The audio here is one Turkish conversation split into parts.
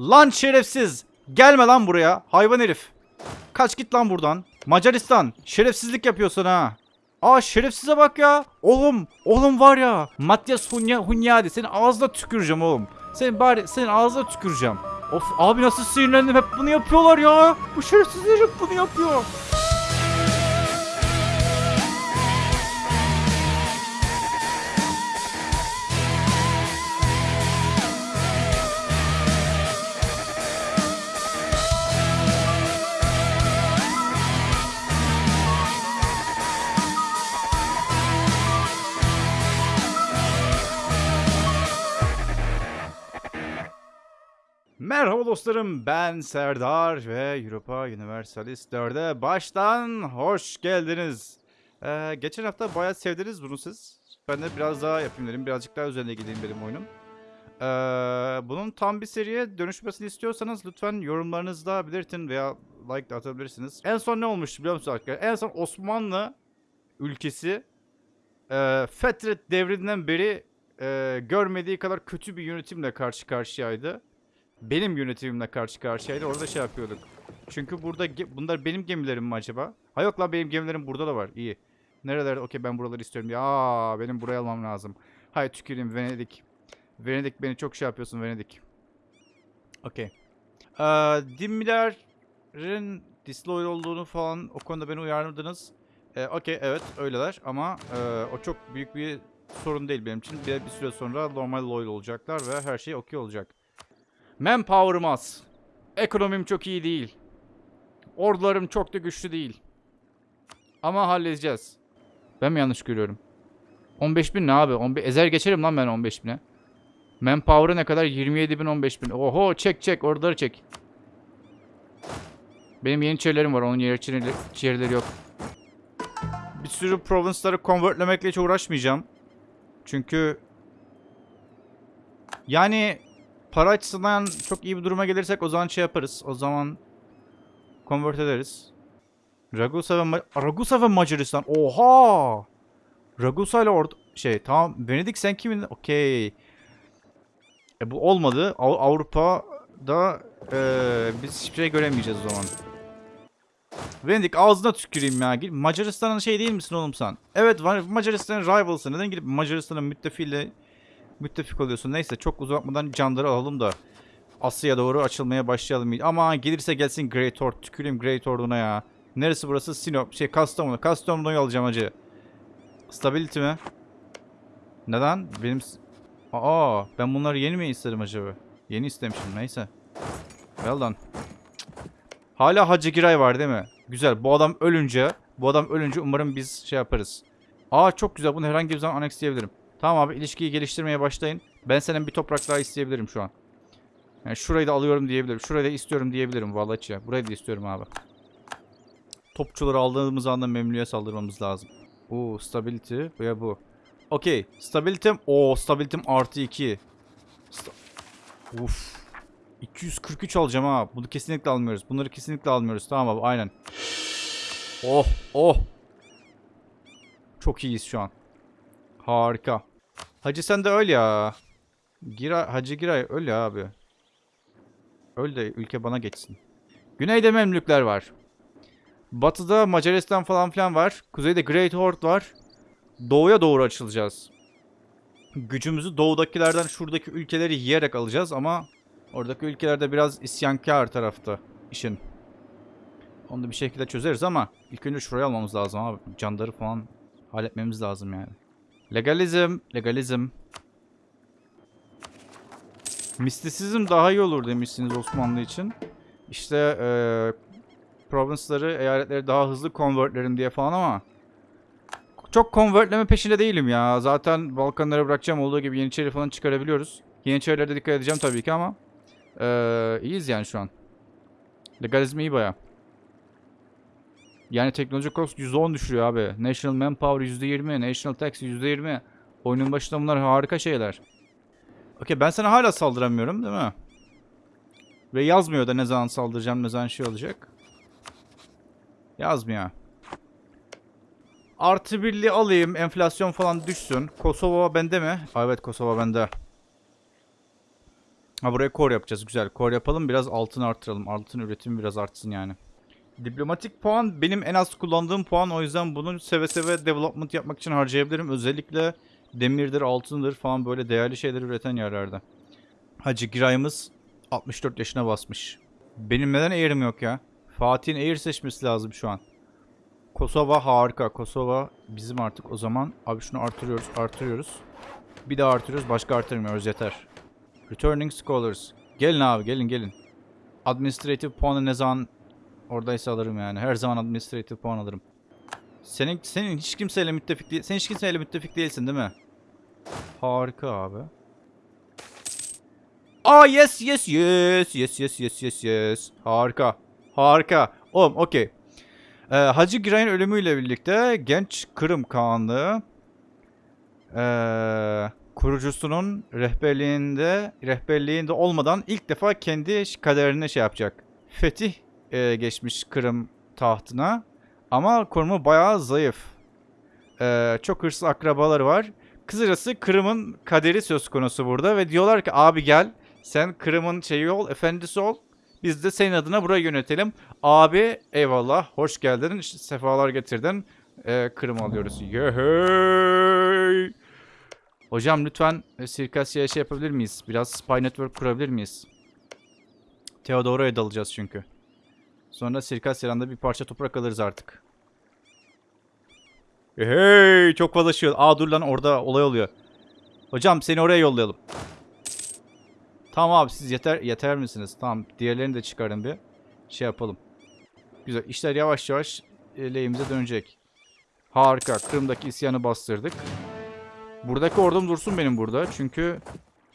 Lan şerefsiz. Gelme lan buraya. Hayvan herif. Kaç git lan buradan. Macaristan. Şerefsizlik yapıyorsun ha. Aa şerefsize bak ya. Oğlum. Oğlum var ya. Matias Hunya, Hunyadi. Senin ağzına tüküreceğim oğlum. Senin bari senin ağzına tüküreceğim. Of abi nasıl sinirlendim. Hep bunu yapıyorlar ya. Bu şerefsizler hep bunu yapıyor. Merhaba dostlarım ben Serdar ve Europa Universalis 4'e baştan hoş geldiniz. Ee, geçen hafta bayağı sevdiniz bunu siz. Ben de biraz daha yapayım dedim. Birazcık daha üzerine gideyim benim oyunum. Ee, bunun tam bir seriye dönüşmesini istiyorsanız lütfen yorumlarınızda belirtin veya like de atabilirsiniz. En son ne olmuştu biliyor musunuz arkadaşlar? En son Osmanlı ülkesi e, Fetret devrinden beri e, görmediği kadar kötü bir yönetimle karşı karşıyaydı benim yönetimimle karşı karşıyaydı. Orada şey yapıyorduk. Çünkü burada bunlar benim gemilerim mi acaba? Ha yok lan benim gemilerim burada da var. İyi. Nerelerde? Okey ben buraları istiyorum diye. Aa benim buraya almam lazım. Hay tüküreyim Venedik. Venedik beni çok şey yapıyorsun Venedik. Okey. Ee, Dimmiler'in disloyal olduğunu falan o konuda beni uyardınız. Ee, Okey evet öyleler ama e, o çok büyük bir sorun değil benim için. Bir, bir süre sonra normal loyal olacaklar ve her şey okey olacak. Manpower'ım az. Ekonomim çok iyi değil. Ordularım çok da güçlü değil. Ama halledeceğiz. Ben mi yanlış görüyorum? 15 bin ne abi? 15, ezer geçerim lan ben 15 bine. Manpower'ı ne kadar? 27 bin 15 bin. Oho çek çek orduları çek. Benim yeniçerilerim var. Onun yeniçerileri yok. Bir sürü province'ları convertlemekle hiç uğraşmayacağım. Çünkü yani para açısından çok iyi bir duruma gelirsek o zaman şey yaparız. O zaman convert ederiz. Ragusa ve Ma- Ragusa ve Macaristan. Oha! Ragusa ile orada şey tamam Venedik sen kimin? Okey. E bu olmadı. Av- Avrupa'da eee biz hiçbir şey göremeyeceğiz o zaman. Venedik ağzına tüküreyim ya. Macaristan'ın şey değil misin oğlum sen? Evet Macaristan'ın rivals'ı. Neden gidip Macaristan'ın müttefiğiyle müttefik oluyorsun. Neyse çok uzatmadan canları alalım da Asya'ya doğru açılmaya başlayalım. Ama gelirse gelsin Great Horde. Tüküreyim Great Horde'una ya. Neresi burası? Sinop. Şey Kastamonu. Kastamonu'yu alacağım acı. Stability mi? Neden? Benim... Aa ben bunları yeni mi istedim acaba? Yeni istemişim neyse. Well done. Hala Hacı Giray var değil mi? Güzel. Bu adam ölünce, bu adam ölünce umarım biz şey yaparız. Aa çok güzel. Bunu herhangi bir zaman anexleyebilirim. Tamam abi ilişkiyi geliştirmeye başlayın. Ben senin bir toprak daha isteyebilirim şu an. Yani şurayı da alıyorum diyebilirim. Şurayı da istiyorum diyebilirim vallahi ya. Burayı da istiyorum abi. Topçuları aldığımız anda memnuniye saldırmamız lazım. Oo stability ve bu. Okey. Stability'm. Oo stability'm artı 2. Sta Uf. 243 alacağım ha. Bunu kesinlikle almıyoruz. Bunları kesinlikle almıyoruz. Tamam abi aynen. Oh oh. Çok iyiyiz şu an. Harika. Hacı sen de öl ya. Gira, Hacı Giray öl ya abi. Öl de ülke bana geçsin. Güneyde Memlükler var. Batıda Macaristan falan filan var. Kuzeyde Great Horde var. Doğuya doğru açılacağız. Gücümüzü doğudakilerden şuradaki ülkeleri yiyerek alacağız ama oradaki ülkelerde biraz isyankar tarafta işin. Onu da bir şekilde çözeriz ama ilk önce şurayı almamız lazım abi. Candarı falan halletmemiz lazım yani. Legalizm, legalizm. Mistisizm daha iyi olur demişsiniz Osmanlı için. İşte eee province'ları, eyaletleri daha hızlı convertlerim diye falan ama çok convertleme peşinde değilim ya. Zaten Balkanlara bırakacağım olduğu gibi Yeniçeri falan çıkarabiliyoruz. Yeniçerilere de dikkat edeceğim tabii ki ama eee iyiyiz yani şu an. Legalizm iyi baya. Yani teknoloji cost %10 düşürüyor abi. National Manpower %20, National Tax %20. Oyunun başında bunlar harika şeyler. Okey ben sana hala saldıramıyorum değil mi? Ve yazmıyor da ne zaman saldıracağım ne zaman şey olacak. Yazmıyor. Artı birli alayım enflasyon falan düşsün. Kosova bende mi? Aa, evet Kosova bende. Ha buraya core yapacağız. Güzel. Core yapalım. Biraz altın artıralım. Altın üretimi biraz artsın yani. Diplomatik puan benim en az kullandığım puan. O yüzden bunu seve seve development yapmak için harcayabilirim. Özellikle demirdir, altındır falan böyle değerli şeyler üreten yerlerde. Hacı Giray'ımız 64 yaşına basmış. Benim neden Air'im yok ya? Fatih'in Air seçmesi lazım şu an. Kosova harika. Kosova bizim artık o zaman. Abi şunu artırıyoruz, artırıyoruz. Bir daha artırıyoruz, başka artırmıyoruz yeter. Returning Scholars. Gelin abi, gelin gelin. Administrative puanı ne zaman oradaysa alırım yani. Her zaman administrative puan alırım. Senin senin hiç kimseyle müttefik değil. Sen hiç kimseyle müttefik değilsin değil mi? Harika abi. Aa yes yes yes yes yes yes yes yes. Harika. Harika. Oğlum okey. Ee, Hacı Giray'ın ölümüyle birlikte genç Kırım Kağanlığı ee, kurucusunun rehberliğinde rehberliğinde olmadan ilk defa kendi kaderini şey yapacak. Fetih e, geçmiş Kırım tahtına ama konumu bayağı zayıf. Ee, çok hırslı akrabaları var. Kısacası Kırım'ın kaderi söz konusu burada ve diyorlar ki abi gel sen Kırım'ın şeyi ol, efendisi ol. Biz de senin adına burayı yönetelim. Abi eyvallah hoş geldin sefalar getirdin. Ee, Kırım alıyoruz. Yehey! Hocam lütfen e, Sirkasya'ya şey yapabilir miyiz? Biraz spy network kurabilir miyiz? Theodoro'ya dalacağız çünkü. Sonra Sirkasya'dan da bir parça toprak alırız artık. Hey çok fazla şey. Aa dur lan orada olay oluyor. Hocam seni oraya yollayalım. Tamam abi siz yeter yeter misiniz? Tamam diğerlerini de çıkarın bir. Şey yapalım. Güzel işler yavaş yavaş e, lehimize dönecek. Harika. Kırım'daki isyanı bastırdık. Buradaki ordum dursun benim burada. Çünkü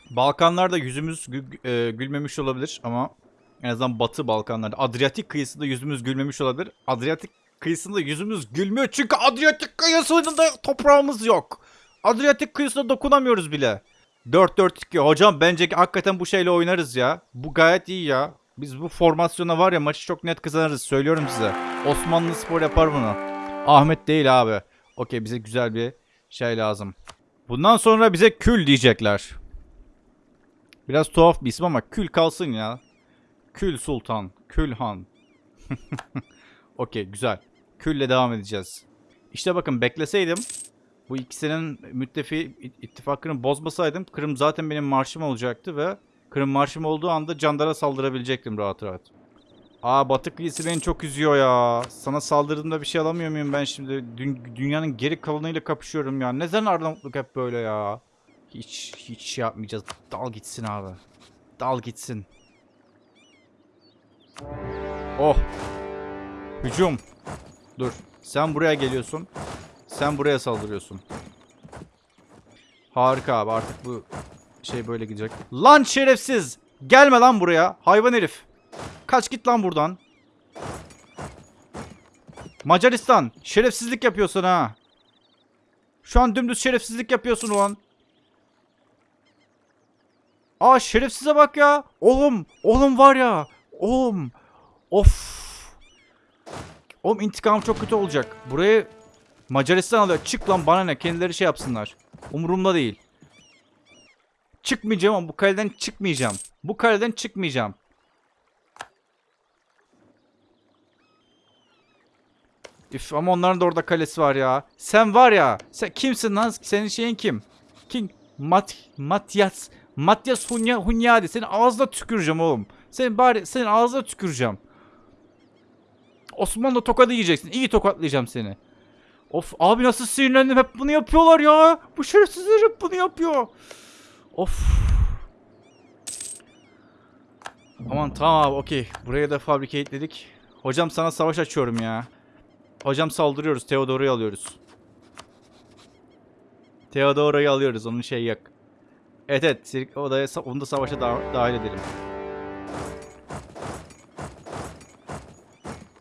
Balkanlarda yüzümüz gü- e, gülmemiş olabilir ama en azından Batı Balkanlarda Adriyatik kıyısında yüzümüz gülmemiş olabilir. Adriyatik kıyısında yüzümüz gülmüyor çünkü Adriyatik kıyısında toprağımız yok. Adriyatik kıyısına dokunamıyoruz bile. 4-4-2 hocam bence hakikaten bu şeyle oynarız ya. Bu gayet iyi ya. Biz bu formasyona var ya maçı çok net kazanırız söylüyorum size. Osmanlı Spor yapar bunu. Ahmet değil abi. Okey bize güzel bir şey lazım. Bundan sonra bize kül diyecekler. Biraz tuhaf bir isim ama kül kalsın ya. Kül Sultan, Kül Han. Okey güzel. Külle devam edeceğiz. İşte bakın bekleseydim bu ikisinin müttefi ittifakını bozmasaydım Kırım zaten benim marşım olacaktı ve Kırım marşım olduğu anda Candar'a saldırabilecektim rahat rahat. Aa Batı kıyısı beni çok üzüyor ya. Sana saldırdığımda bir şey alamıyor muyum ben şimdi? Dün, dünyanın geri kalanıyla kapışıyorum ya. Neden Arnavutluk hep böyle ya? Hiç hiç şey yapmayacağız. Dal gitsin abi. Dal gitsin. Oh. Hücum. Dur. Sen buraya geliyorsun. Sen buraya saldırıyorsun. Harika abi artık bu şey böyle gidecek. Lan şerefsiz. Gelme lan buraya. Hayvan herif. Kaç git lan buradan. Macaristan. Şerefsizlik yapıyorsun ha. Şu an dümdüz şerefsizlik yapıyorsun ulan. Aa şerefsize bak ya. Oğlum. Oğlum var ya. Oğlum. Of. Oğlum intikam çok kötü olacak. Burayı Macaristan alıyor. Çık lan bana ne. Kendileri şey yapsınlar. Umurumda değil. Çıkmayacağım ama bu kaleden çıkmayacağım. Bu kaleden çıkmayacağım. Üf ama onların da orada kalesi var ya. Sen var ya. Sen kimsin lan? Senin şeyin kim? King Mat Matias Matias Hunya Hunyadi. Senin ağzına tüküreceğim oğlum. Senin bari senin ağzına tüküreceğim. Osmanlı tokadı yiyeceksin. İyi tokatlayacağım seni. Of abi nasıl sinirlendim. Hep bunu yapıyorlar ya. Bu şerefsizler hep bunu yapıyor. Of. Aman tamam abi okey. Buraya da fabrikateledik. Hocam sana savaş açıyorum ya. Hocam saldırıyoruz. Theodora'yı alıyoruz. Theodora'yı alıyoruz. Onun şey yok. Evet evet. Sirk odaya onu da savaşa da dahil edelim.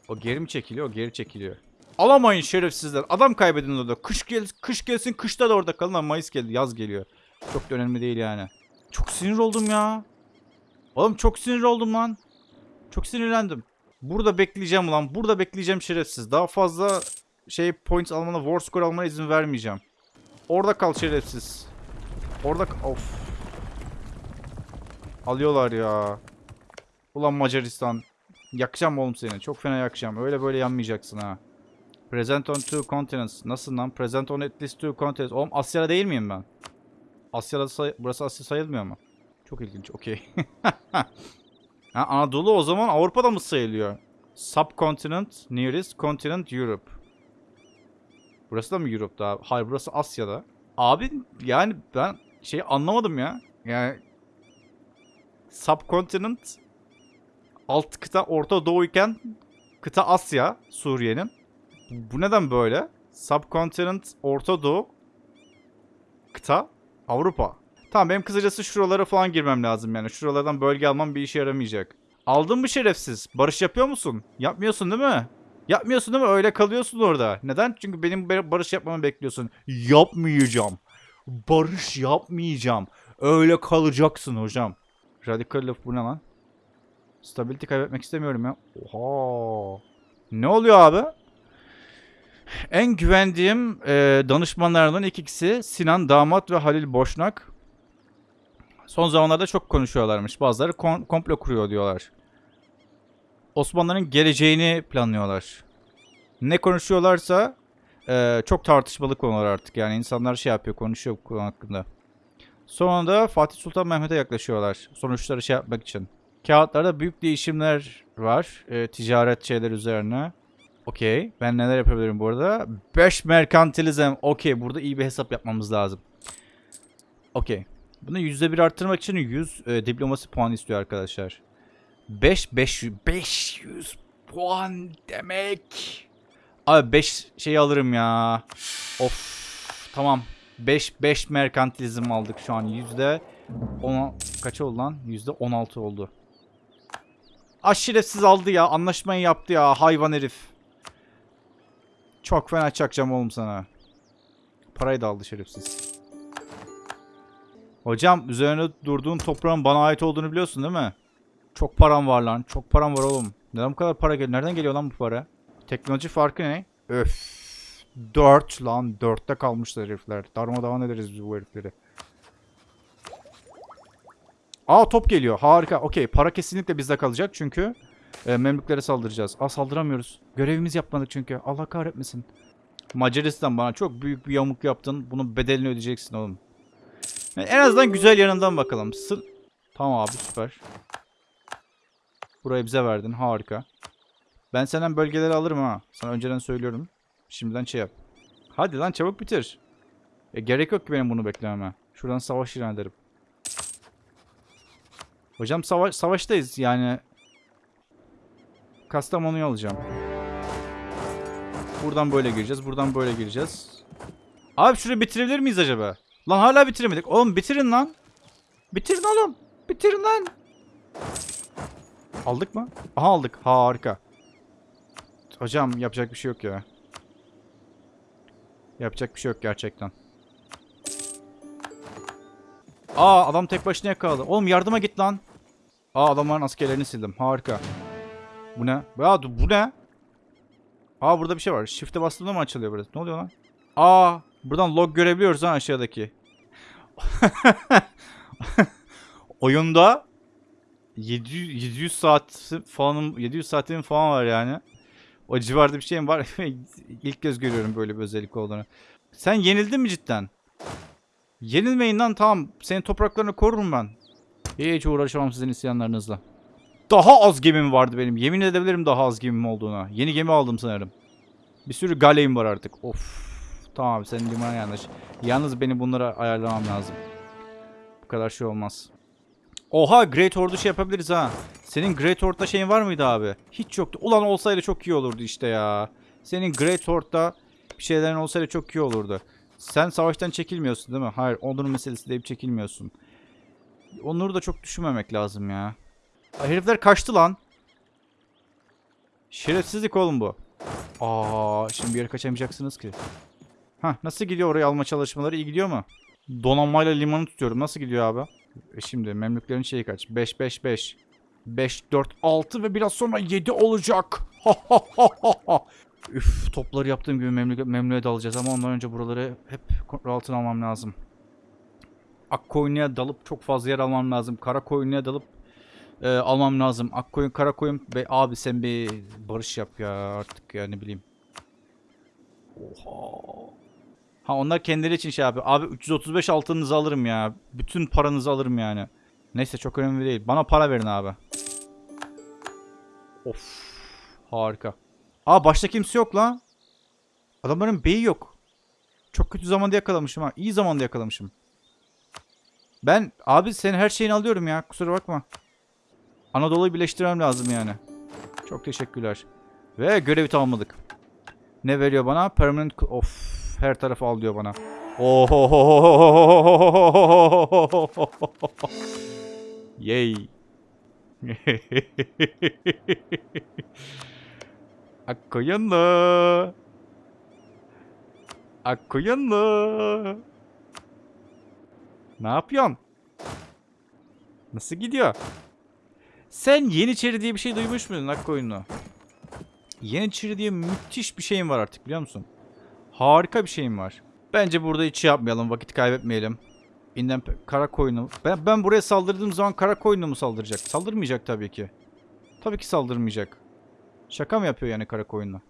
O geri mi çekiliyor? O geri çekiliyor. Alamayın şerefsizler. Adam kaybedin orada. Kış gel kış gelsin kışta da orada kalın ama Mayıs geldi. Yaz geliyor. Çok da önemli değil yani. Çok sinir oldum ya. Oğlum çok sinir oldum lan. Çok sinirlendim. Burada bekleyeceğim ulan. Burada bekleyeceğim şerefsiz. Daha fazla şey points almana, war score almana izin vermeyeceğim. Orada kal şerefsiz. Orada Of. Alıyorlar ya. Ulan Macaristan. Yakacağım oğlum seni. Çok fena yakacağım. Öyle böyle yanmayacaksın ha. Present on two continents. Nasıl lan? Present on at least two continents. Oğlum Asya'da değil miyim ben? Asya'da say- burası Asya sayılmıyor mu? Çok ilginç. Okey. ha, Anadolu o zaman Avrupa'da mı sayılıyor? Subcontinent, nearest continent Europe. Burası da mı Europe'da? Hayır burası Asya'da. Abi yani ben şey anlamadım ya. Yani subcontinent alt kıta Orta Doğu iken kıta Asya Suriye'nin. Bu neden böyle? Subcontinent Orta Doğu kıta Avrupa. Tamam benim kısacası şuralara falan girmem lazım yani. Şuralardan bölge almam bir işe yaramayacak. Aldın mı şerefsiz? Barış yapıyor musun? Yapmıyorsun değil mi? Yapmıyorsun değil mi? Öyle kalıyorsun orada. Neden? Çünkü benim be- barış yapmamı bekliyorsun. Yapmayacağım. Barış yapmayacağım. Öyle kalacaksın hocam. Radical laf bu ne lan? Stability kaybetmek istemiyorum ya. Oha. Ne oluyor abi? En güvendiğim e, danışmanlardan ikisi Sinan Damat ve Halil Boşnak. Son zamanlarda çok konuşuyorlarmış. Bazıları kon- komplo kuruyor diyorlar. Osmanlıların geleceğini planlıyorlar. Ne konuşuyorlarsa e, çok tartışmalı konular artık. Yani insanlar şey yapıyor, konuşuyor bu konu hakkında. Sonra da Fatih Sultan Mehmet'e yaklaşıyorlar. Sonuçları şey yapmak için. Kağıtlarda büyük değişimler var. e, ticaret şeyler üzerine. Okey. Ben neler yapabilirim bu arada? 5 merkantilizm. Okey. Burada iyi bir hesap yapmamız lazım. Okey. Bunu %1 arttırmak için 100 e, diplomasi puanı istiyor arkadaşlar. 5 500 500 puan demek. Abi 5 şey alırım ya. Of. Tamam. 5 5 merkantilizm aldık şu an yüzde 10 kaç oldu lan? Yüzde 16 oldu. Aşirefsiz aldı ya. Anlaşmayı yaptı ya. Hayvan herif. Çok fena çakacağım oğlum sana. Parayı da aldı şerefsiz. Hocam üzerine durduğun toprağın bana ait olduğunu biliyorsun değil mi? Çok param var lan. Çok param var oğlum. Neden bu kadar para geliyor? Nereden geliyor lan bu para? Teknoloji farkı ne? Öf. 4 lan. 4'te kalmışlar herifler. Darmadağın ederiz biz bu herifleri. Aa top geliyor. Harika. Okey. Para kesinlikle bizde kalacak çünkü e, Memlüklere saldıracağız. Aa saldıramıyoruz. Görevimiz yapmadık çünkü. Allah kahretmesin. Macaristan bana çok büyük bir yamuk yaptın. Bunun bedelini ödeyeceksin oğlum. Yani en azından güzel yanından bakalım. Sı tamam abi süper. Burayı bize verdin. Harika. Ben senden bölgeleri alırım ha. Sana önceden söylüyorum. Şimdiden şey yap. Hadi lan çabuk bitir. E, gerek yok ki benim bunu beklememe. Şuradan savaş ilan ederim. Hocam savaş savaştayız yani. Kastamonu'yu alacağım. Buradan böyle gireceğiz. Buradan böyle gireceğiz. Abi şurayı bitirebilir miyiz acaba? Lan hala bitiremedik. Oğlum bitirin lan. Bitirin oğlum. Bitirin lan. Aldık mı? Aha aldık. Harika. Hocam yapacak bir şey yok ya. Yapacak bir şey yok gerçekten. Aa adam tek başına yakaladı. Oğlum yardıma git lan. Aa adamların askerlerini sildim. Harika. Bu ne? Ya bu ne? Aa burada bir şey var. Shift'e bastığımda mı açılıyor burası? Ne oluyor lan? Aa buradan log görebiliyoruz ha aşağıdaki. Oyunda 700, 700 saat falan 700 saatim falan var yani. O civarda bir şeyim var. İlk kez görüyorum böyle bir özellik olduğunu. Sen yenildin mi cidden? Yenilmeyin lan tamam. Senin topraklarını korurum ben. Hiç uğraşamam sizin isyanlarınızla. Daha az gemim vardı benim. Yemin edebilirim daha az gemim olduğuna. Yeni gemi aldım sanırım. Bir sürü galeyim var artık. Of. Tamam senin limana yanlış. Yalnız beni bunlara ayarlamam lazım. Bu kadar şey olmaz. Oha Great Hord'u şey yapabiliriz ha. Senin Great Hord'da şeyin var mıydı abi? Hiç yoktu. Ulan olsaydı çok iyi olurdu işte ya. Senin Great Hord'da bir şeylerin olsaydı çok iyi olurdu. Sen savaştan çekilmiyorsun değil mi? Hayır onurun meselesi deyip çekilmiyorsun. Onuru da çok düşünmemek lazım ya. Herifler kaçtı lan. Şerefsizlik oğlum bu. Aa, şimdi bir yere kaçamayacaksınız ki. Hah, nasıl gidiyor oraya alma çalışmaları? İyi gidiyor mu? Donanmayla limanı tutuyorum. Nasıl gidiyor abi? E şimdi Memlüklerin şeyi kaç? 5 5 5. 5 4 6 ve biraz sonra 7 olacak. Üf, topları yaptığım gibi memlüke, memlüğe dalacağız ama ondan önce buraları hep kontrol altına almam lazım. Akkoyunlu'ya dalıp çok fazla yer almam lazım. Karakoyunlu'ya dalıp e, almam lazım. Akkoyun, Karakoyun. Be, abi sen bir barış yap ya artık ya ne bileyim. Oha. Ha onlar kendileri için şey yapıyor. Abi 335 altınınızı alırım ya. Bütün paranızı alırım yani. Neyse çok önemli değil. Bana para verin abi. Of. Harika. Aa başta kimse yok lan. Adamların beyi yok. Çok kötü zamanda yakalamışım ha. İyi zamanda yakalamışım. Ben abi senin her şeyini alıyorum ya. Kusura bakma. Anadolu'yu birleştirmem lazım yani. Çok teşekkürler. Ve görevi tamamladık. Ne veriyor bana? Permanent... Of. Her tarafı al diyor bana. Oho. Yay. Akkoyanlı. Akkoyanlı. Ne yapıyorsun? Nasıl gidiyor? Sen Yeniçeri diye bir şey duymuş muydun Akkoyunlu? Yeniçeri diye müthiş bir şeyim var artık biliyor musun? Harika bir şeyim var. Bence burada hiç şey yapmayalım, vakit kaybetmeyelim. İnden kara koyunu. Ben, ben buraya saldırdığım zaman kara koyunu mu saldıracak? Saldırmayacak tabii ki. Tabii ki saldırmayacak. Şaka mı yapıyor yani kara koyunla?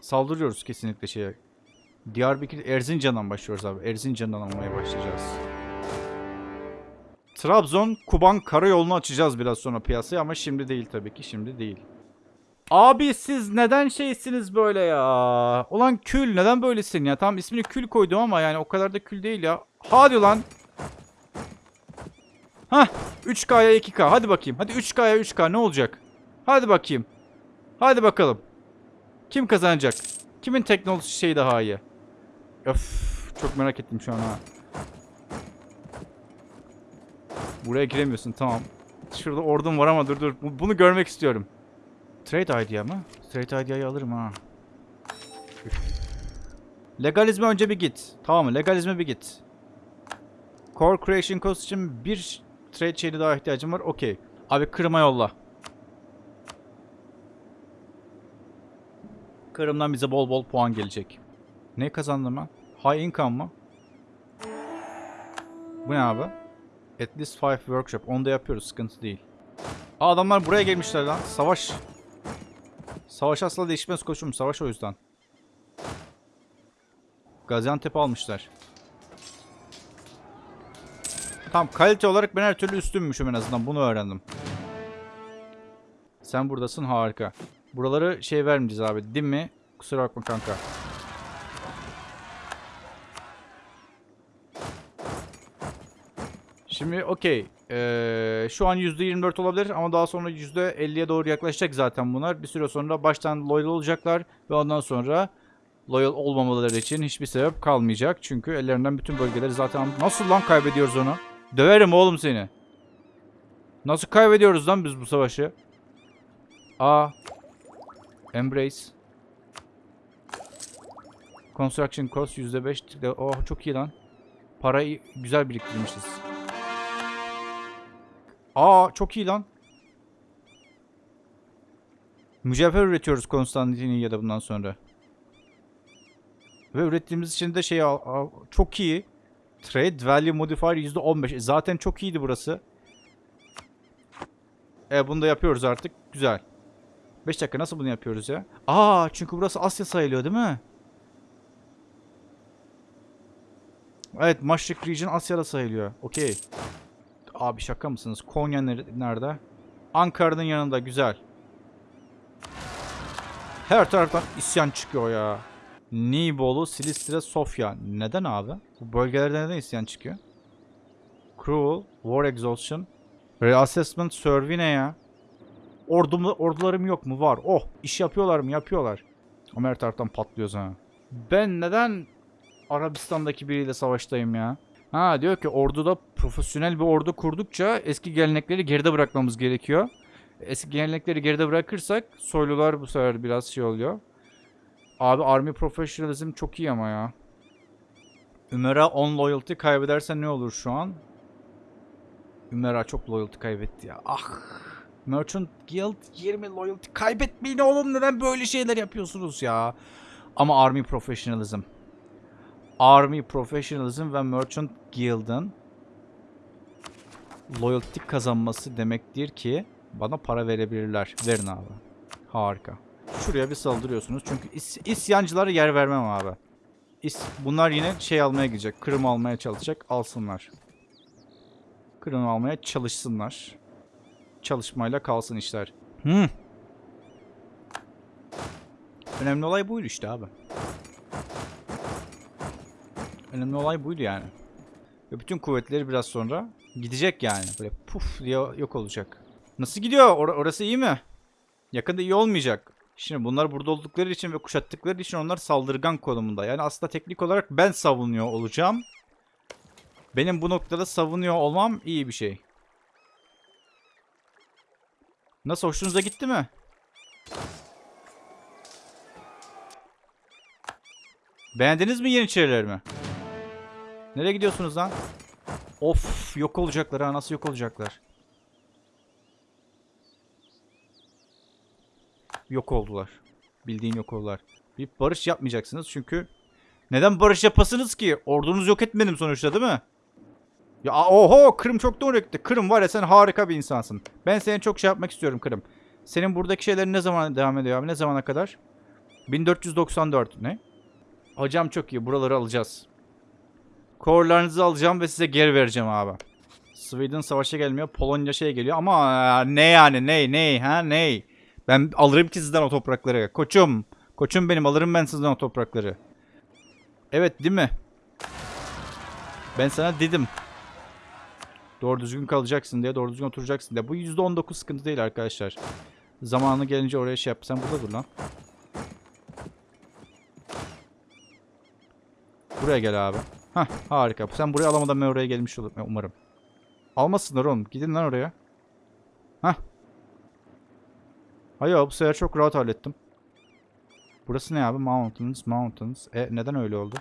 Saldırıyoruz kesinlikle şeye. Diyarbakır Erzincan'dan başlıyoruz abi. Erzincan'dan almaya başlayacağız. Trabzon Kuban karayolunu açacağız biraz sonra piyasaya ama şimdi değil tabii ki şimdi değil. Abi siz neden şeysiniz böyle ya? Ulan kül neden böylesin ya? Tamam ismini kül koydum ama yani o kadar da kül değil ya. Hadi lan. Hah 3K'ya 2K hadi bakayım. Hadi 3K'ya 3K ne olacak? Hadi bakayım. Hadi bakalım. Kim kazanacak? Kimin teknoloji şeyi daha iyi? Öf çok merak ettim şu an ha. Buraya giremiyorsun tamam. Şurada ordum var ama dur dur. Bu- Bunu görmek istiyorum. Trade idea mı? Trade idea'yı alırım ha. Legalizme önce bir git. Tamam? Legalizme bir git. Core Creation Cost için bir trade şeyine daha ihtiyacım var. Okey. Abi Kırım'a yolla. Kırım'dan bize bol bol puan gelecek. Ne kazandım ben? High income mı? Bu ne abi? At least 5 workshop. Onu da yapıyoruz. Sıkıntı değil. Aa, adamlar buraya gelmişler lan. Savaş. Savaş asla değişmez koçum. Savaş o yüzden. Gaziantep'i almışlar. Tamam kalite olarak ben her türlü üstünmüşüm en azından. Bunu öğrendim. Sen buradasın harika. Buraları şey vermeyeceğiz abi. Değil mi? Kusura bakma kanka. Şimdi okey. Ee, şu an %24 olabilir ama daha sonra %50'ye doğru yaklaşacak zaten bunlar. Bir süre sonra baştan loyal olacaklar ve ondan sonra loyal olmamaları için hiçbir sebep kalmayacak. Çünkü ellerinden bütün bölgeleri zaten... Nasıl lan kaybediyoruz onu? Döverim oğlum seni. Nasıl kaybediyoruz lan biz bu savaşı? Aa. Embrace. Construction cost %5. Oh çok iyi lan. Parayı güzel biriktirmişiz. Aa çok iyi lan. Mücevher üretiyoruz Konstantiniye'de bundan sonra. Ve ürettiğimiz için de şey çok iyi. Trade value modifier %15. E, zaten çok iyiydi burası. E bunu da yapıyoruz artık. Güzel. 5 dakika nasıl bunu yapıyoruz ya? Aa çünkü burası Asya sayılıyor değil mi? Evet Maşrik Region Asya'da sayılıyor. Okey. Abi şaka mısınız? Konya nere- nerede? Ankara'nın yanında güzel. Her taraftan isyan çıkıyor ya. Nibolu, Silistre, Sofya. Neden abi? Bu bölgelerde neden isyan çıkıyor? Cruel, War Exhaustion, Reassessment, Survey ne ya? Ordum, ordularım yok mu? Var. Oh, iş yapıyorlar mı? Yapıyorlar. Ama her taraftan patlıyoruz ha. Ben neden Arabistan'daki biriyle savaştayım ya? Ha diyor ki orduda profesyonel bir ordu kurdukça eski gelenekleri geride bırakmamız gerekiyor. Eski gelenekleri geride bırakırsak soylular bu sefer biraz şey oluyor. Abi Army Professionalism çok iyi ama ya. Ümera 10 loyalty kaybedersen ne olur şu an? Ümera çok loyalty kaybetti ya. Ah. Merchant Guild 20 loyalty kaybetmeyin oğlum neden böyle şeyler yapıyorsunuz ya? Ama Army Professionalism. Army Professionalism ve Merchant Guild'ın loyalty kazanması demektir ki bana para verebilirler. Verin abi. Harika. Şuraya bir saldırıyorsunuz. Çünkü is isyancılara yer vermem abi. İs Bunlar yine şey almaya gidecek. Kırım almaya çalışacak. Alsınlar. Kırım almaya çalışsınlar. Çalışmayla kalsın işler. Hmm. Önemli olay buydu işte abi. Önemli olay buydu yani. Ve bütün kuvvetleri biraz sonra gidecek yani. Böyle puf diye yok olacak. Nasıl gidiyor? Or- orası iyi mi? Yakında iyi olmayacak. Şimdi bunlar burada oldukları için ve kuşattıkları için onlar saldırgan konumunda. Yani aslında teknik olarak ben savunuyor olacağım. Benim bu noktada savunuyor olmam iyi bir şey. Nasıl hoşunuza gitti mi? Beğendiniz mi Yeniçerilerimi? Nereye gidiyorsunuz lan? Of yok olacaklar ha nasıl yok olacaklar? Yok oldular. Bildiğin yok oldular. Bir barış yapmayacaksınız çünkü neden barış yapasınız ki? Ordunuz yok etmedim sonuçta değil mi? Ya oho Kırım çok doğru gitti. Kırım var ya sen harika bir insansın. Ben seni çok şey yapmak istiyorum Kırım. Senin buradaki şeylerin ne zaman devam ediyor abi? Ne zamana kadar? 1494 ne? Hocam çok iyi. Buraları alacağız. Korlarınızı alacağım ve size geri vereceğim abi. Sweden savaşa gelmiyor. Polonya şeye geliyor ama ne yani ne ne ha ne? Ben alırım ki sizden o toprakları. Koçum. Koçum benim alırım ben sizden o toprakları. Evet değil mi? Ben sana dedim. Doğru düzgün kalacaksın diye, doğru düzgün oturacaksın diye. Bu %19 sıkıntı değil arkadaşlar. Zamanı gelince oraya şey yap. Sen burada dur lan. Buraya gel abi. Hah harika. Sen buraya alamadan ben oraya gelmiş olurum umarım. Almasınlar oğlum. Gidin lan oraya. Hah. Hayır bu sefer çok rahat hallettim. Burası ne abi? Mountains, mountains. E neden öyle oldu?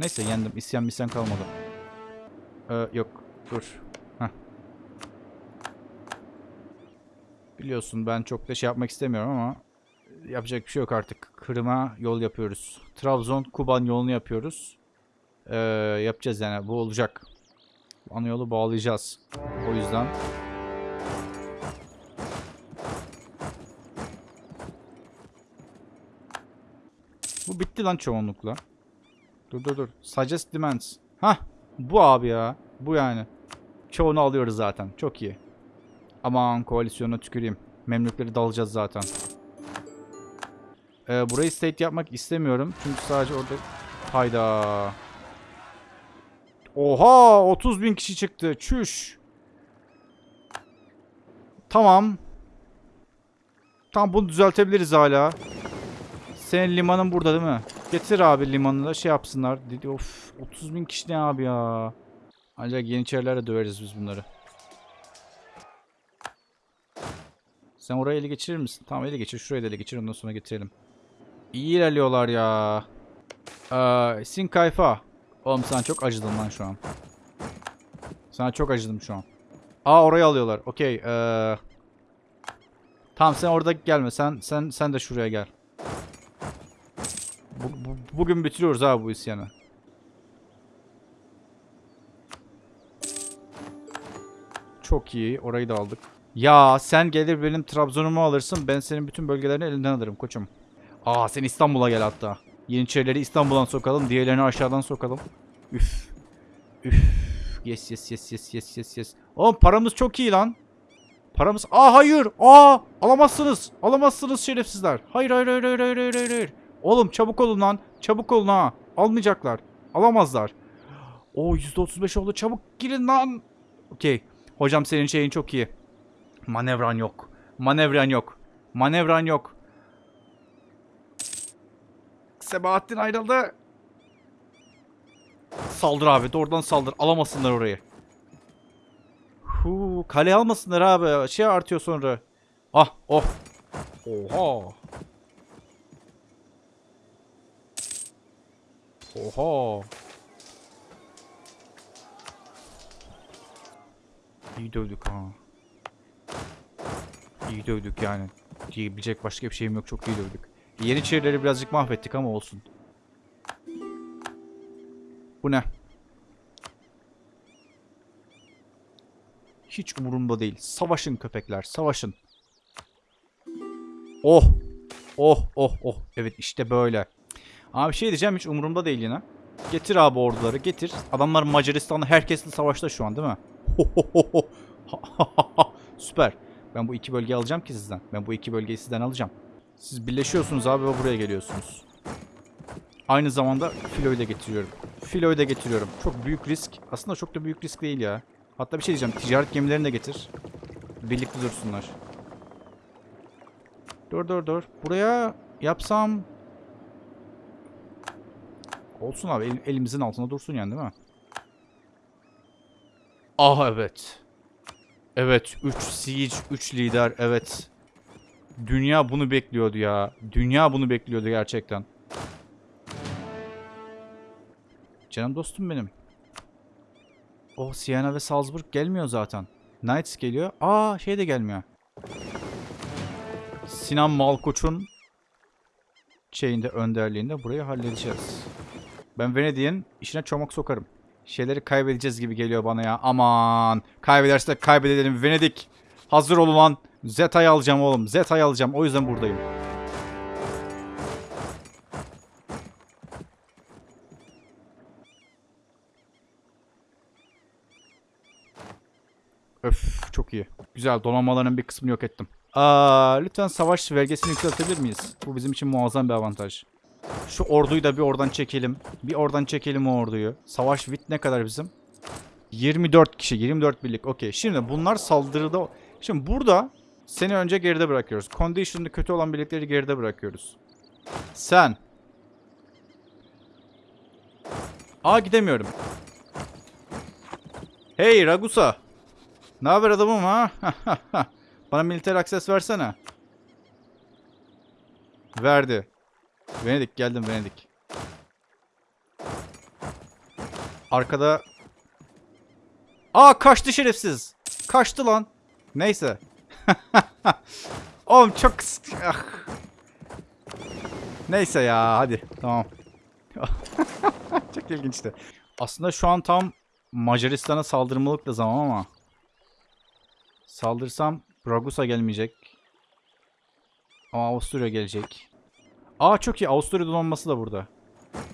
Neyse yendim. İsyan misyan kalmadı. Ee, yok. Dur. Heh. Biliyorsun ben çok da şey yapmak istemiyorum ama yapacak bir şey yok artık. Kırım'a yol yapıyoruz. Trabzon Kuban yolunu yapıyoruz. Ee, yapacağız yani. Bu olacak. Ana yolu bağlayacağız. O yüzden Bu bitti lan çoğunlukla. Dur dur dur. Suggest demands. Hah. Bu abi ya. Bu yani. Çoğunu alıyoruz zaten. Çok iyi. Aman koalisyona tüküreyim. Memlükleri dalacağız zaten. Ee, burayı state yapmak istemiyorum. Çünkü sadece orada... Hayda. Oha! 30 bin kişi çıktı. Çüş. Tamam. Tamam bunu düzeltebiliriz hala. Senin limanın burada değil mi? Getir abi limanını da şey yapsınlar. Dedi of 30 bin kişi ne abi ya. Ancak Yeniçerilerle döveriz biz bunları. Sen orayı ele geçirir misin? Tamam ele geçir. Şurayı da ele geçir. Ondan sonra getirelim. İyi ilerliyorlar ya. Ee, Sin Kayfa. Oğlum sana çok acıdım lan şu an. Sana çok acıdım şu an. Aa orayı alıyorlar. Okey. Ee... Tamam sen orada gelme. Sen sen sen de şuraya gel. Bu, bu- bugün bitiriyoruz abi bu isyanı. Çok iyi. Orayı da aldık. Ya sen gelir benim Trabzon'umu alırsın. Ben senin bütün bölgelerini elinden alırım koçum. Aa sen İstanbul'a gel hatta. Yeniçerileri İstanbul'dan sokalım. Diğerlerini aşağıdan sokalım. Üf. Üf. Yes yes yes yes yes yes yes. Oğlum paramız çok iyi lan. Paramız... Aa hayır. Aa alamazsınız. Alamazsınız şerefsizler. Hayır hayır hayır hayır hayır hayır hayır. Oğlum çabuk olun lan. Çabuk olun ha. Almayacaklar. Alamazlar. O %35 oldu. Çabuk girin lan. Okey. Hocam senin şeyin çok iyi. Manevran yok. Manevran yok. Manevran yok. Sebahattin ayrıldı. Saldır abi. Doğrudan saldır. Alamasınlar orayı. Huu, kale almasınlar abi. Şey artıyor sonra. Ah oh. Oha. Oha. İyi dövdük ha. İyi dövdük yani. Diyebilecek başka bir şeyim yok. Çok iyi dövdük. Yeniçerileri birazcık mahvettik ama olsun. Bu ne? Hiç umurumda değil. Savaşın köpekler, savaşın. Oh! Oh, oh, oh. Evet işte böyle. Abi şey diyeceğim hiç umurumda değil yine. Getir abi orduları getir. Adamlar Macaristan'da herkesle savaşta şu an değil mi? Süper. Ben bu iki bölgeyi alacağım ki sizden. Ben bu iki bölgeyi sizden alacağım. Siz birleşiyorsunuz abi ve buraya geliyorsunuz. Aynı zamanda filoyu da getiriyorum. Filoyu da getiriyorum. Çok büyük risk. Aslında çok da büyük risk değil ya. Hatta bir şey diyeceğim. Ticaret gemilerini de getir. Birlikte dursunlar. Dur dur dur. Buraya yapsam... Olsun abi. el- elimizin altında dursun yani değil mi? Ah evet. Evet. 3 siege, 3 lider. Evet. Dünya bunu bekliyordu ya. Dünya bunu bekliyordu gerçekten. Canım dostum benim. Oh Siena ve Salzburg gelmiyor zaten. Knights geliyor. Aa şey de gelmiyor. Sinan Malkoç'un şeyinde önderliğinde burayı halledeceğiz. Ben Venedik'in işine çomak sokarım. Şeyleri kaybedeceğiz gibi geliyor bana ya. Aman. Kaybedersek kaybedelim. Venedik. Hazır olun lan. Zeta'yı alacağım oğlum. Zeta'yı alacağım. O yüzden buradayım. Öf çok iyi. Güzel donanmaların bir kısmını yok ettim. Aa, lütfen savaş vergisini yükseltebilir miyiz? Bu bizim için muazzam bir avantaj. Şu orduyu da bir oradan çekelim. Bir oradan çekelim o orduyu. Savaş vit ne kadar bizim? 24 kişi, 24 birlik. Okey. Şimdi bunlar saldırıda... Şimdi burada seni önce geride bırakıyoruz. Condition'da kötü olan birlikleri geride bırakıyoruz. Sen. Aa gidemiyorum. Hey Ragusa. Ne haber adamım ha? Bana militer akses versene. Verdi. Venedik geldim Venedik. Arkada... Aa kaçtı şerefsiz. Kaçtı lan. Neyse. Oğlum çok... Ah. Neyse ya hadi tamam. çok ilginçti. Aslında şu an tam Macaristan'a saldırmalık da zaman ama. Saldırsam Ragusa gelmeyecek. Ama Avusturya gelecek. Aa çok iyi. Avusturya donanması da burada.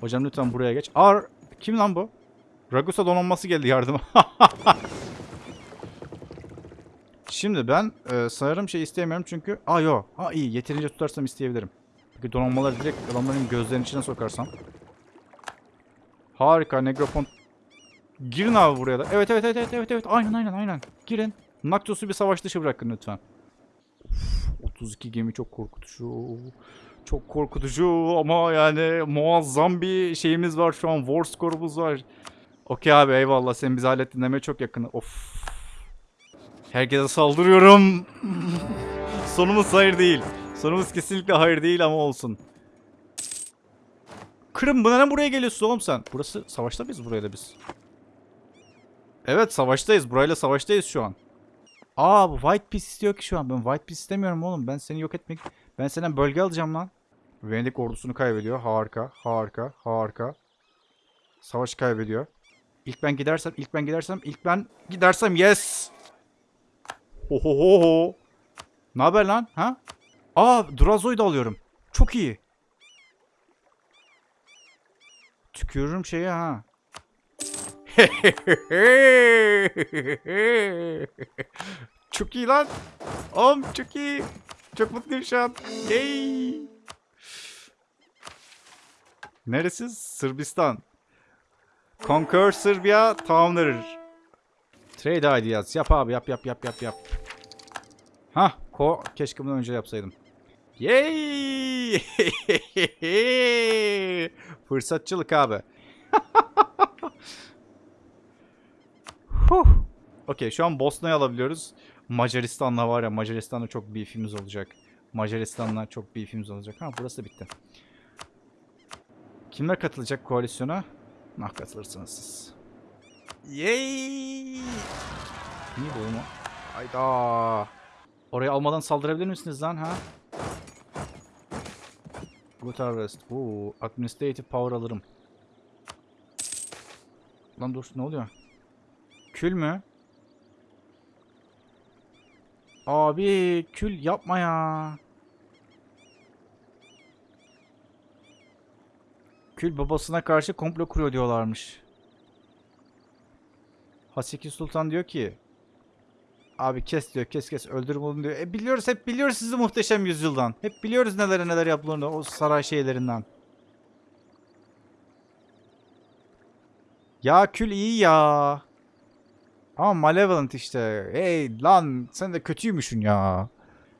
Hocam lütfen buraya geç. Aa kim lan bu? Ragusa donanması geldi yardıma. Şimdi ben e, sanırım şey istemiyorum çünkü... Aa yo. Ha iyi. Yeterince tutarsam isteyebilirim. Peki donanmaları direkt adamların gözlerinin içine sokarsam. Harika. Negropont. Girin abi buraya da. Evet evet evet evet evet. Aynen aynen aynen. Girin. Naktos'u bir savaş dışı bırakın lütfen. Uf, 32 gemi çok korkutucu. Çok korkutucu ama yani muazzam bir şeyimiz var şu an. War score'umuz var. Okey abi eyvallah. Sen bizi hallettin demeye çok yakın. Of. Herkese saldırıyorum. Sonumuz hayır değil. Sonumuz kesinlikle hayır değil ama olsun. Kırım bu neden buraya geliyorsun oğlum sen? Burası savaşta mıyız buraya da biz? Evet savaştayız. Burayla savaştayız şu an. Aa bu White Piece istiyor ki şu an. Ben White Piece istemiyorum oğlum. Ben seni yok etmek... Ben senden bölge alacağım lan. Venedik ordusunu kaybediyor. Harika, harika, harika. Savaş kaybediyor. İlk ben gidersem, ilk ben gidersem, ilk ben gidersem yes. Ho ho ho ho. Ne haber lan? Ha? Aa, Drazo'yu da alıyorum. Çok iyi. Tükürürüm şeye ha. çok iyi lan. Oğlum çok iyi. Çok mutluyum şu an. Yay. Neresi? Sırbistan. Conquer Serbia tamamdır. Trade ideas. Yap abi yap yap yap yap yap. Hah. Ko keşke bunu önce yapsaydım. Yay! Fırsatçılık abi. Huh. Okey şu an Bosna'yı alabiliyoruz. Macaristan'la var ya Macaristan'la çok bir ifimiz olacak. Macaristan'la çok bir ifimiz olacak. Ha burası da bitti. Kimler katılacak koalisyona? Nah katılırsınız siz. Yay! Niye bu mu? Hayda. Orayı almadan saldırabilir misiniz lan ha? Good harvest. Oo, administrative power alırım. Lan dur ne oluyor? Kül mü? Abi kül yapma ya. Kül babasına karşı komplo kuruyor diyorlarmış. Haseki Sultan diyor ki Abi kes diyor kes kes öldür bunu diyor. E biliyoruz hep biliyoruz sizi muhteşem yüzyıldan. Hep biliyoruz neler neler yapıldığını o saray şeylerinden. Ya kül iyi ya. Ama Malevolent işte. Hey lan sen de kötüymüşsün ya.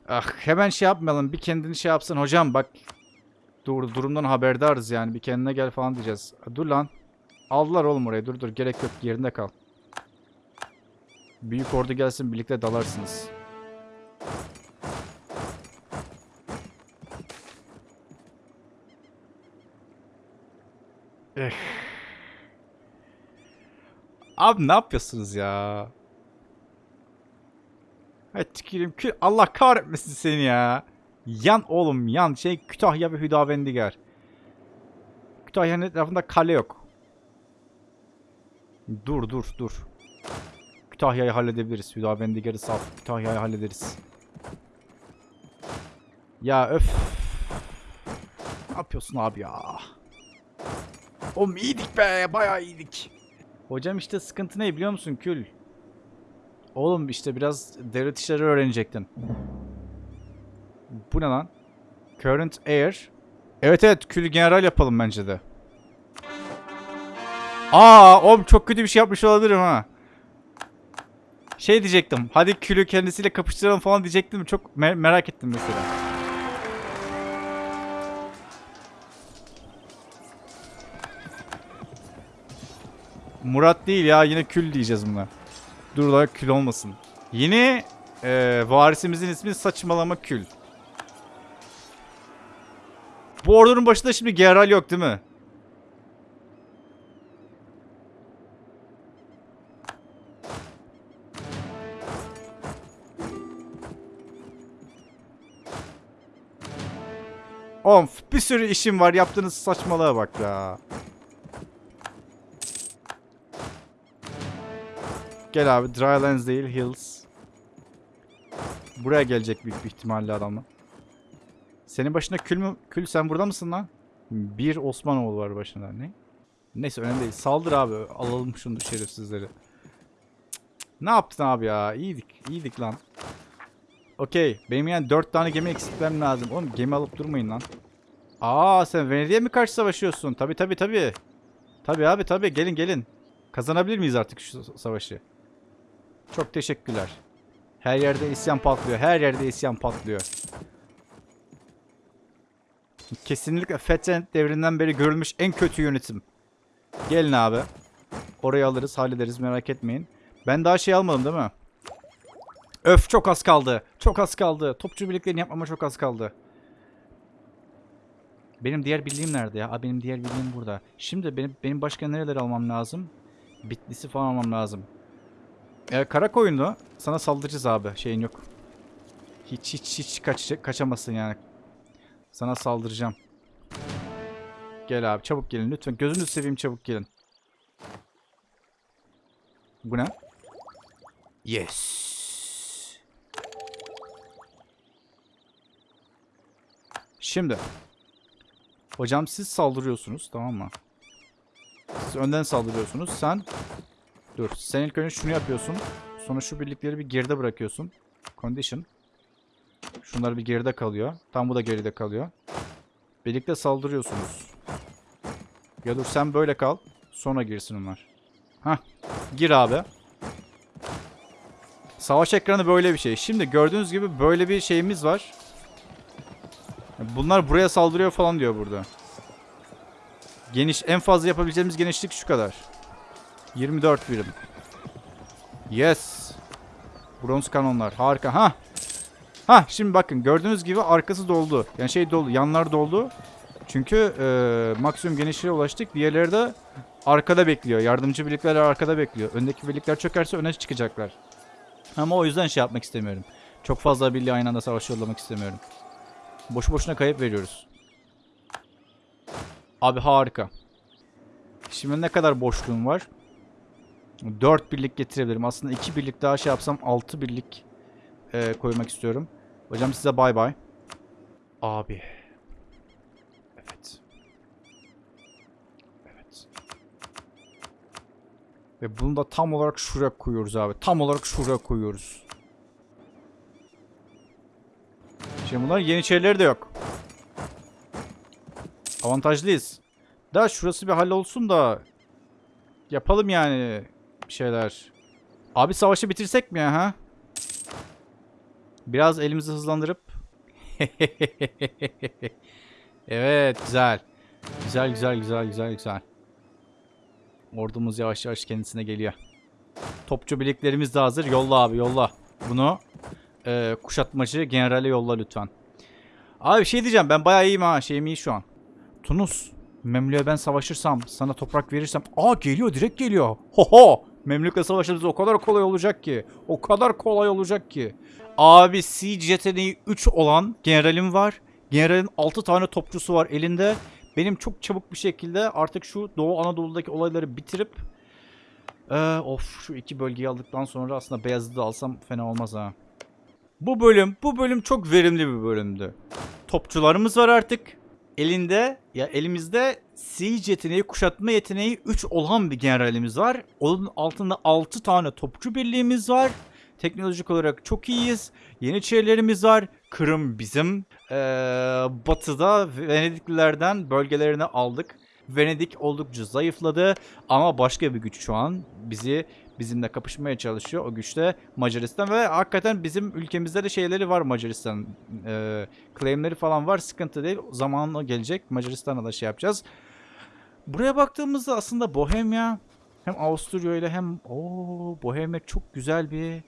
Ah hemen şey yapmayalım bir kendini şey yapsın hocam bak. Dur durumdan haberdarız yani bir kendine gel falan diyeceğiz. Dur lan. Aldılar oğlum oraya dur dur gerek yok yerinde kal. Büyük ordu gelsin birlikte dalarsınız. Eh. Abi ne yapıyorsunuz ya? Evet tüküreyim. Kü Allah kahretmesin seni ya. Yan oğlum yan. Şey Kütahya ve Hüdavendigar. Kütahya'nın etrafında kale yok. Dur dur dur. Kütahya'yı halledebiliriz. Hüdavendigar'ı sal. Kütahya'yı hallederiz. Ya öf. Ne yapıyorsun abi ya? Oğlum iyiydik be. Bayağı iyiydik. Hocam işte sıkıntı ne biliyor musun Kül? Oğlum işte biraz devlet işleri öğrenecektin. Bu ne lan? Current Air. Evet evet Kül'ü general yapalım bence de. Aa oğlum çok kötü bir şey yapmış olabilirim ha. Şey diyecektim. Hadi Kül'ü kendisiyle kapıştıralım falan diyecektim. Çok me- merak ettim mesela. Murat değil ya yine Kül diyeceğiz buna. Dur da Kül olmasın. Yeni e, varisimizin ismi saçmalama Kül. Bu ordunun başında şimdi Geral yok değil mi? Of bir sürü işim var yaptığınız saçmalığa bak ya. Gel abi Drylands değil Hills. Buraya gelecek büyük bir ihtimalle adamla. Senin başında kül mü? Kül sen burada mısın lan? Bir Osmanoğlu var başında. Ne? Neyse önemli değil. Saldır abi. Alalım şunu şerefsizleri. Ne yaptın abi ya? İyiydik. İyiydik lan. Okey. Benim yani 4 tane gemi eksiltmem lazım. Oğlum gemi alıp durmayın lan. Aa sen Venedik'e mi karşı savaşıyorsun? Tabi tabi tabi. Tabi abi tabi. Gelin gelin. Kazanabilir miyiz artık şu savaşı? Çok teşekkürler. Her yerde isyan patlıyor. Her yerde isyan patlıyor. Kesinlikle Fethen devrinden beri görülmüş en kötü yönetim. Gelin abi. Orayı alırız, hallederiz merak etmeyin. Ben daha şey almadım değil mi? Öf çok az kaldı. Çok az kaldı. Topçu birliklerini yapmama çok az kaldı. Benim diğer birliğim nerede ya? Aa, benim diğer birliğim burada. Şimdi benim benim başka nereleri almam lazım? Bitlis'i falan almam lazım. Ee, kara koyunu sana saldıracağız abi. Şeyin yok. Hiç hiç hiç kaç kaçamazsın yani. Sana saldıracağım. Gel abi çabuk gelin lütfen. Gözünüzü seveyim çabuk gelin. Bu ne? Yes. Şimdi. Hocam siz saldırıyorsunuz tamam mı? Siz önden saldırıyorsunuz. Sen dur. Sen ilk önce şunu yapıyorsun. Sonra şu birlikleri bir geride bırakıyorsun. Condition. Şunlar bir geride kalıyor. Tam bu da geride kalıyor. Birlikte saldırıyorsunuz. Ya dur sen böyle kal. Sonra girsin onlar. Hah. Gir abi. Savaş ekranı böyle bir şey. Şimdi gördüğünüz gibi böyle bir şeyimiz var. Bunlar buraya saldırıyor falan diyor burada. Geniş en fazla yapabileceğimiz genişlik şu kadar. 24 birim. Yes. Bronz kanonlar. Harika. Ha. Ha şimdi bakın gördüğünüz gibi arkası doldu. Yani şey doldu. Yanlar doldu. Çünkü e, maksimum genişliğe ulaştık. Diğerleri de arkada bekliyor. Yardımcı birlikler arkada bekliyor. Öndeki birlikler çökerse öne çıkacaklar. Ama o yüzden şey yapmak istemiyorum. Çok fazla birliği aynı anda savaş yollamak istemiyorum. Boşu boşuna kayıp veriyoruz. Abi harika. Şimdi ne kadar boşluğum var? 4 birlik getirebilirim. Aslında 2 birlik daha şey yapsam 6 birlik e, koymak istiyorum. Hocam size bay bay. Abi. Evet. Evet. Ve bunu da tam olarak şuraya koyuyoruz abi. Tam olarak şuraya koyuyoruz. Şimdi bunların yeniçerileri de yok. Avantajlıyız. Da şurası bir hallolsun da yapalım yani bir şeyler. Abi savaşı bitirsek mi ya ha? Biraz elimizi hızlandırıp. evet güzel. Güzel güzel güzel güzel güzel. Ordumuz yavaş yavaş kendisine geliyor. Topçu birliklerimiz de hazır. Yolla abi yolla. Bunu e, kuşatmacı generale yolla lütfen. Abi şey diyeceğim. Ben bayağı iyiyim ha. Şeyim iyi şu an. Tunus. Memlük'e ben savaşırsam, sana toprak verirsem. Aa geliyor direkt geliyor. Ho ho. Memlük'le savaşırız o kadar kolay olacak ki. O kadar kolay olacak ki. Abi siege yeteneği 3 olan generalim var. Generalin 6 tane topçusu var elinde. Benim çok çabuk bir şekilde artık şu Doğu Anadolu'daki olayları bitirip ee, of şu iki bölgeyi aldıktan sonra aslında Beyazıt'ı da alsam fena olmaz ha. Bu bölüm, bu bölüm çok verimli bir bölümdü. Topçularımız var artık. Elinde ya elimizde siege yeteneği, kuşatma yeteneği 3 olan bir generalimiz var. Onun altında 6 tane topçu birliğimiz var. Teknolojik olarak çok iyiyiz. Yeniçerilerimiz var. Kırım bizim. Ee, batıda Venediklilerden bölgelerini aldık. Venedik oldukça zayıfladı ama başka bir güç şu an bizi bizimle kapışmaya çalışıyor. O güçte Macaristan ve hakikaten bizim ülkemizde de şeyleri var Macaristan. Ee, claimleri falan var. Sıkıntı değil. Zamanla gelecek. Macaristan'a da şey yapacağız. Buraya baktığımızda aslında Bohemya hem Avusturya ile hem o Bohemya çok güzel bir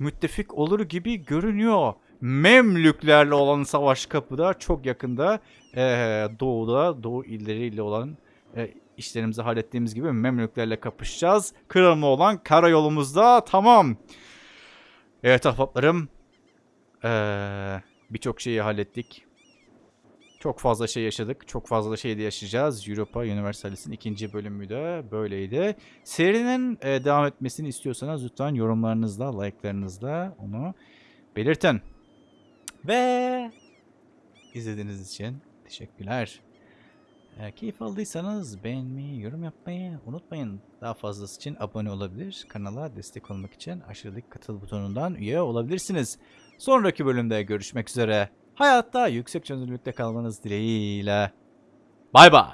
müttefik olur gibi görünüyor. Memlüklerle olan savaş kapıda çok yakında ee, doğuda doğu illeriyle olan e, işlerimizi hallettiğimiz gibi Memlüklerle kapışacağız. Kırım'la olan karayolumuzda tamam. Evet ahbaplarım. Ee, Birçok şeyi hallettik. Çok fazla şey yaşadık. Çok fazla şey de yaşayacağız. Europa Universalist'in ikinci bölümü de böyleydi. Serinin e, devam etmesini istiyorsanız lütfen yorumlarınızla, like'larınızla onu belirtin. Ve izlediğiniz için teşekkürler. Eğer keyif aldıysanız beğenmeyi, yorum yapmayı unutmayın. Daha fazlası için abone olabilir. Kanala destek olmak için aşağıdaki katıl butonundan üye olabilirsiniz. Sonraki bölümde görüşmek üzere. Hayatta yüksek çözünürlükte kalmanız dileğiyle. Bay bay.